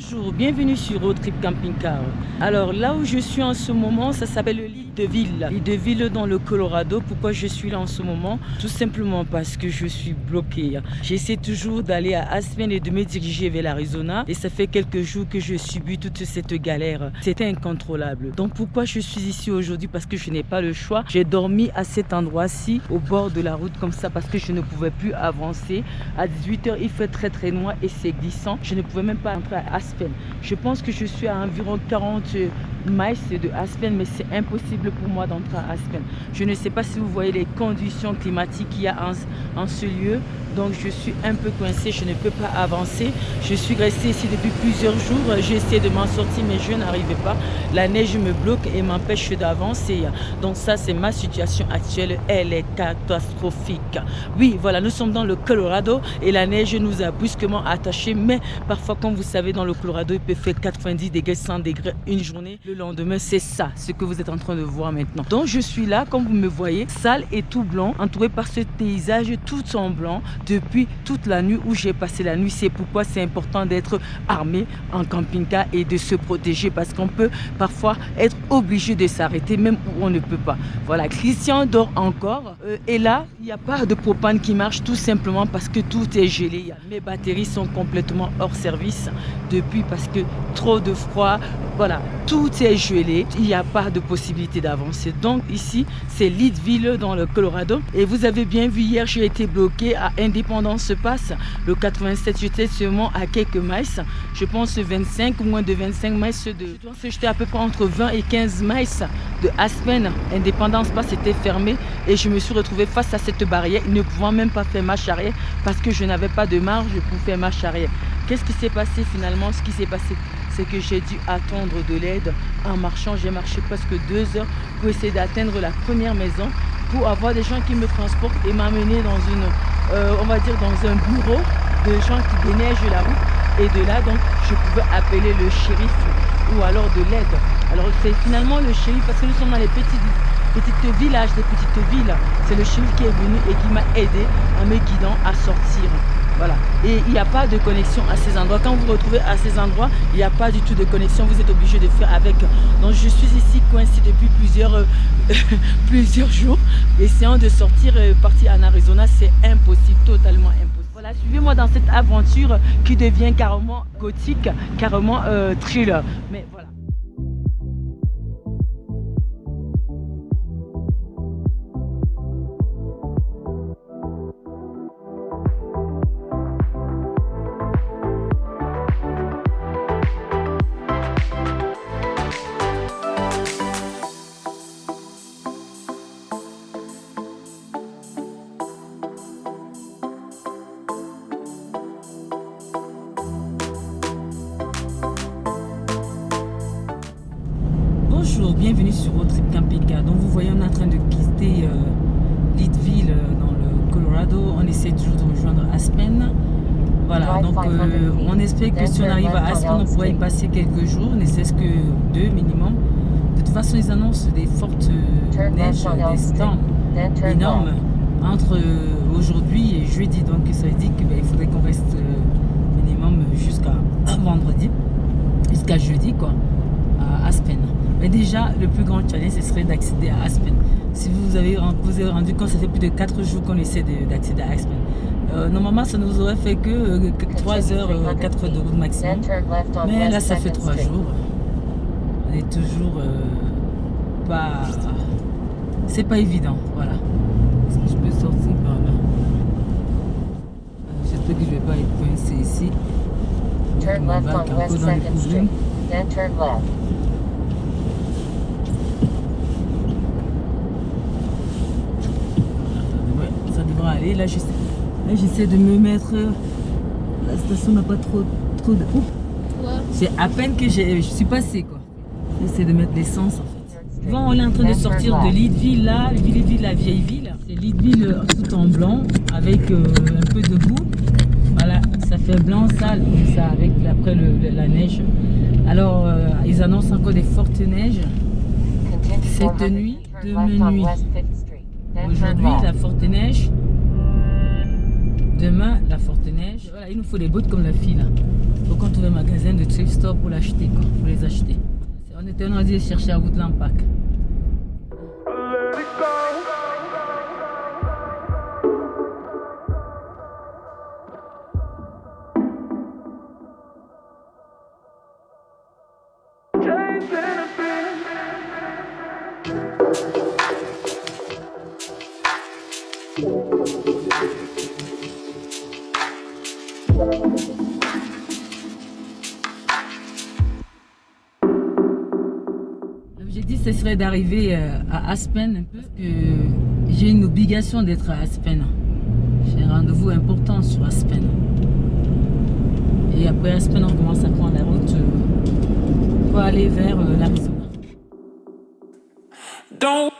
Bonjour, bienvenue sur Road Trip Camping Car. Alors là où je suis en ce moment, ça s'appelle l'île de Ville. L'île de Ville dans le Colorado. Pourquoi je suis là en ce moment? Tout simplement parce que je suis bloqué. J'essaie toujours d'aller à Aspen et de me diriger vers l'Arizona. Et ça fait quelques jours que je subis toute cette galère. C'était incontrôlable. Donc pourquoi je suis ici aujourd'hui? Parce que je n'ai pas le choix. J'ai dormi à cet endroit-ci, au bord de la route comme ça, parce que je ne pouvais plus avancer. À 18h, il fait très très noir et c'est glissant. Je ne pouvais même pas entrer à Aspen. Je pense que je suis à environ 40 miles de Aspen, mais c'est impossible pour moi d'entrer à Aspen. Je ne sais pas si vous voyez les conditions climatiques qu'il y a en, ce lieu. Donc je suis un peu coincée, je ne peux pas avancer. Je suis restée ici depuis plusieurs jours. J'ai essayé de m'en sortir, mais je n'arrivais pas. La neige me bloque et m'empêche d'avancer. Donc ça, c'est ma situation actuelle. Elle est catastrophique. Oui, voilà, nous sommes dans le Colorado et la neige nous a brusquement attachés. Mais parfois, comme vous savez, dans le Colorado, il peut faire 90 degrés, 100 degrés une journée. Lendemain, c'est ça, ce que vous êtes en train de voir maintenant. Donc je suis là, comme vous me voyez, sale et tout blanc, entouré par ce paysage tout en blanc depuis toute la nuit où j'ai passé la nuit. C'est pourquoi c'est important d'être armé en camping-car et de se protéger parce qu'on peut parfois être obligé de s'arrêter même où on ne peut pas. Voilà, Christian dort encore. Euh, et là, il n'y a pas de propane qui marche tout simplement parce que tout est gelé. Mes batteries sont complètement hors service depuis parce que trop de froid. Voilà, tout est gelé. Il n'y a pas de possibilité d'avancer. Donc ici, c'est Leadville dans le Colorado. Et vous avez bien vu hier, j'ai été bloqué à Indépendance Passe. Le 87, j'étais seulement à quelques miles. Je pense 25 ou moins de 25 miles de... Je pense que j'étais à peu près entre 20 et 15 miles de Aspen. Indépendance Passe était fermé et je me suis retrouvé face à cette barrière, ne pouvant même pas faire marche arrière parce que je n'avais pas de marge pour faire marche arrière. Qu'est-ce qui s'est passé finalement Ce qui s'est passé, c'est que j'ai dû attendre de l'aide en marchant. J'ai marché presque deux heures pour essayer d'atteindre la première maison pour avoir des gens qui me transportent et m'amener dans une, euh, on va dire dans un bureau de gens qui déneigent la route. Et de là, donc, je pouvais appeler le shérif ou alors de l'aide. Alors, c'est finalement le shérif parce que nous sommes dans les petits, petits villages, des petites villes. C'est le shérif qui est venu et qui m'a aidé en me guidant à sortir. Voilà. Et il n'y a pas de connexion à ces endroits. Quand vous vous retrouvez à ces endroits, il n'y a pas du tout de connexion. Vous êtes obligé de faire avec. Donc je suis ici coincé depuis plusieurs, euh, plusieurs jours. Essayant de sortir, euh, partir en Arizona, c'est impossible, totalement impossible. Voilà, suivez-moi dans cette aventure qui devient carrément gothique, carrément euh, thriller. Mais voilà. Euh, que si on arrive à Aspen, on pourrait y passer quelques jours, ne cesse que deux minimum. De toute façon, ils annoncent des fortes neiges, des storms énormes entre euh, aujourd'hui et jeudi. Donc ça veut dire qu'il ben, faudrait qu'on reste euh, minimum jusqu'à vendredi, jusqu'à jeudi quoi, à Aspen. Mais déjà, le plus grand challenge, ce serait d'accéder à Aspen. Si vous avez, vous avez rendu compte, ça fait plus de 4 jours qu'on essaie d'accéder à Aspen. Euh, normalement, ça nous aurait fait que 3 heures, 4 heures de route maximum. Mais là, ça fait 3 jours. On est toujours euh, pas... C'est pas évident, voilà. Est-ce que je peux sortir par là? J'espère que je vais pas être coincé ici. Turn left on West 2nd Street, then turn left. Ça devrait aller. Là, j'essaie de me mettre. La station n'a pas trop, trop de. C'est à peine que je suis passé quoi. J'essaie de mettre l'essence en fait. Bon, on est en train de sortir de Leadville là, Leadville, la vieille ville. C'est Leadville tout en blanc avec euh, un peu de boue. Voilà, ça fait blanc sale comme ça avec après le, le, la neige. Alors, euh, ils annoncent encore des fortes neiges cette nuit, demain nuit. Aujourd'hui, la forte neige. Demain, la forte neige. Voilà, il nous faut des bottes comme la fille là. faut qu'on trouve un magasin de thrift store pour l'acheter, pour les acheter. On était en train de chercher à Woodland Park. D'arriver euh, à Aspen, parce que j'ai une obligation d'être à Aspen. J'ai un rendez-vous important sur Aspen. Et après Aspen, on commence à prendre la route euh, pour aller vers euh, l'Arizona. Don't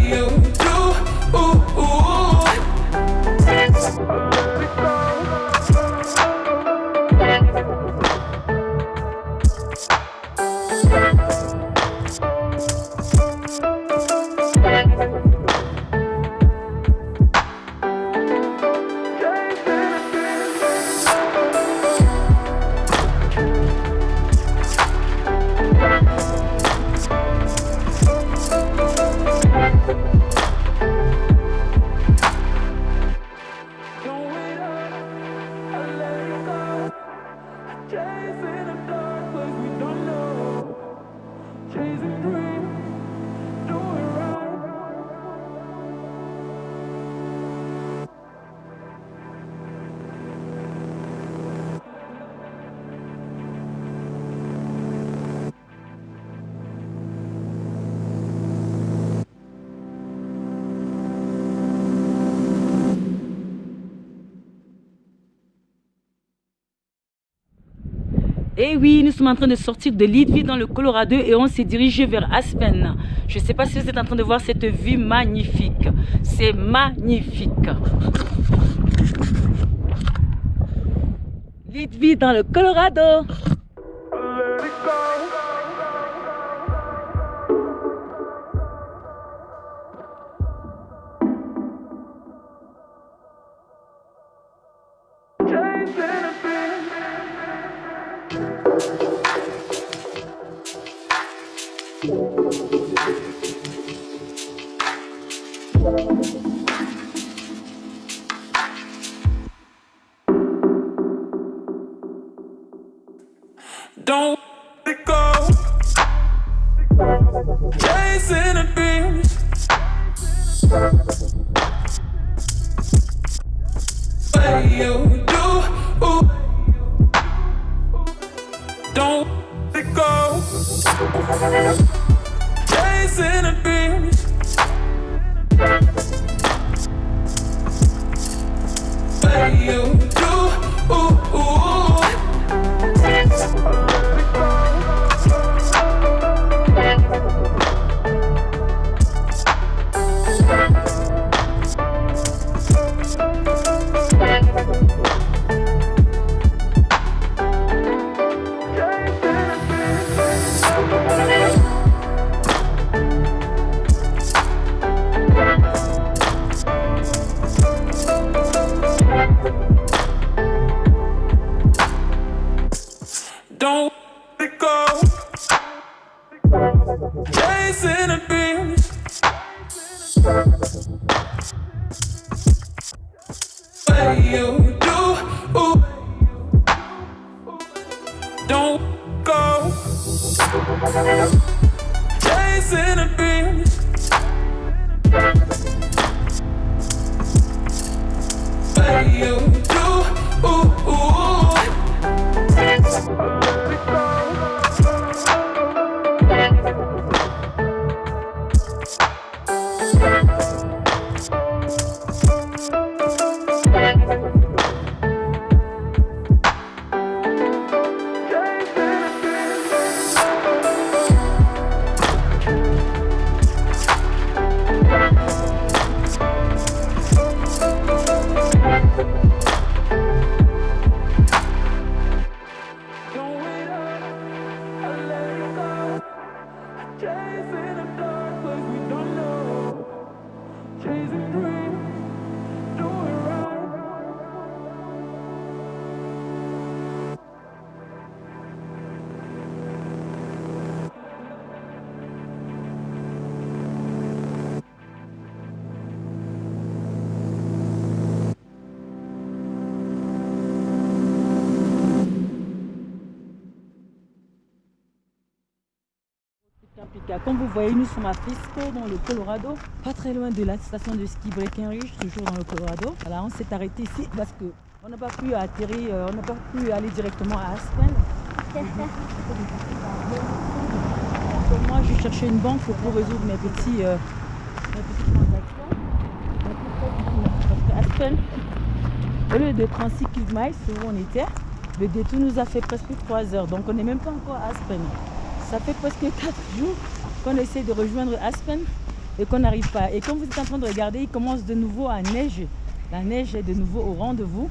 you. Et oui, nous sommes en train de sortir de Leadville dans le Colorado et on s'est dirigé vers Aspen. Je ne sais pas si vous êtes en train de voir cette vue magnifique. C'est magnifique. Leadville dans le Colorado. Don't What you do, don't go Comme vous voyez, nous sommes à Frisco, dans le Colorado, pas très loin de la station de ski Breckenridge, toujours dans le Colorado. Voilà, on s'est arrêté ici parce que on n'a pas pu atterrir, euh, on n'a pas pu aller directement à Aspen. Moi, je cherchais une banque pour résoudre mes petits, euh, transactions. Parce que Aspen, au lieu de 36 miles où on était, le détour nous a fait presque 3 heures. Donc on n'est même pas encore à Aspen. Ça fait presque 4 jours qu'on essaie de rejoindre Aspen et qu'on n'arrive pas. Et comme vous êtes en train de regarder, il commence de nouveau à neiger. La neige est de nouveau au rendez-vous.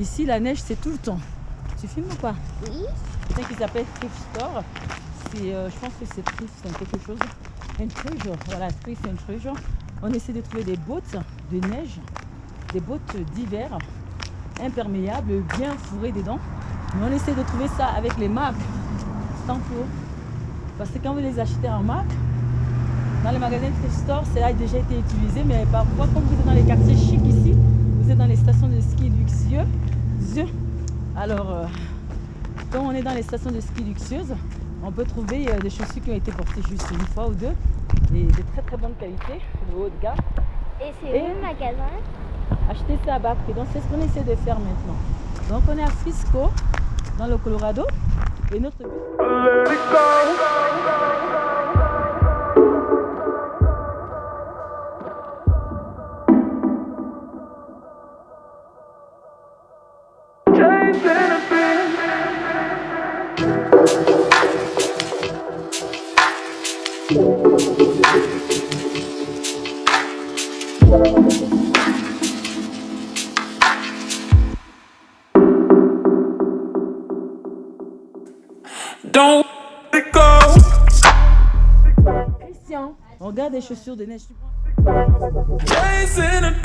Ici, la neige, c'est tout le temps. Tu filmes ou pas? Oui. C'est un qui s'appelle Thrift Store. C'est, euh, je pense que c'est Thrift, c'est quelque chose. Un treasure. Voilà, Thrift and Treasure. On essaie de trouver des bottes de neige, des bottes d'hiver, imperméables, bien fourrées dedans. Mais on essaie de trouver ça avec les marques. Tant pour. Parce que quand vous les achetez en marque, dans les magasins Thrift Store, ça a déjà été utilisé. Mais parfois, comme vous êtes dans les quartiers chics ici, vous êtes dans les stations de ski luxueux. luxueux. Alors, euh, quand on est dans les stations de ski luxueuses, on peut trouver euh, des chaussures qui ont été portées juste une fois ou deux et de très très bonne qualité, de haut de gamme. Et c'est où le magasin? Acheter ça à bas prix. Donc c'est ce qu'on essaie de faire maintenant. Donc on est à Frisco, dans le Colorado. Et notre but, Don't let go. Christian, regarde des chaussures de neige. Chasing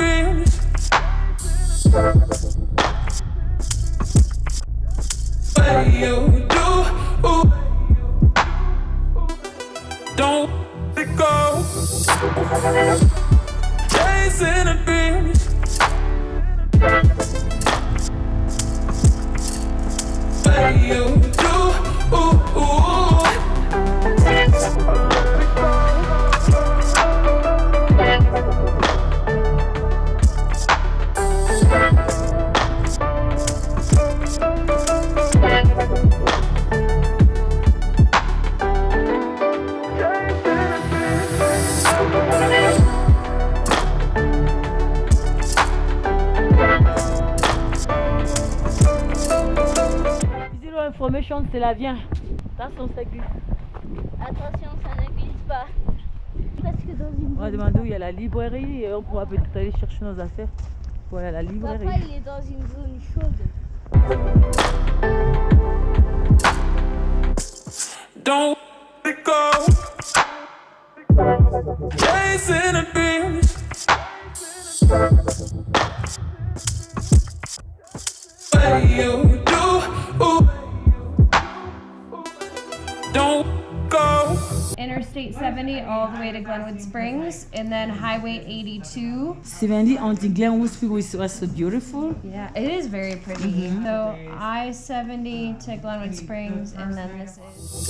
don't let go. Chasing a dream. What you C'est la vient. Attention, ça glisse. Attention, ça ne glisse pas. Presque dans une On va demander où il y a la librairie et on pourra peut-être aller chercher nos affaires. Voilà la librairie. Papa, il est dans une zone chaude. Don't let it go. Chasing a dream. What you do, ooh. don't go. Enter Interstate 70 all the way to Glenwood Springs, and then Highway 82. 70 on the Glenwood Spring was, was so beautiful. Yeah, it is very pretty. Mm-hmm. So I 70 to Glenwood Springs, and then this is.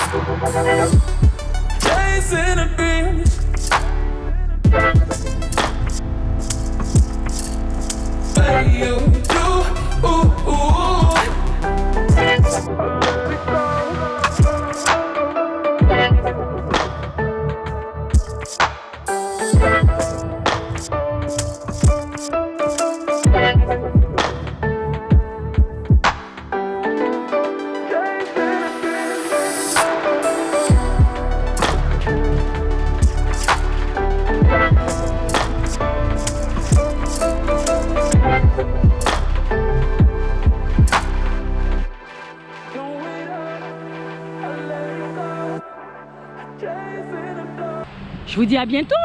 Vous dis à bientôt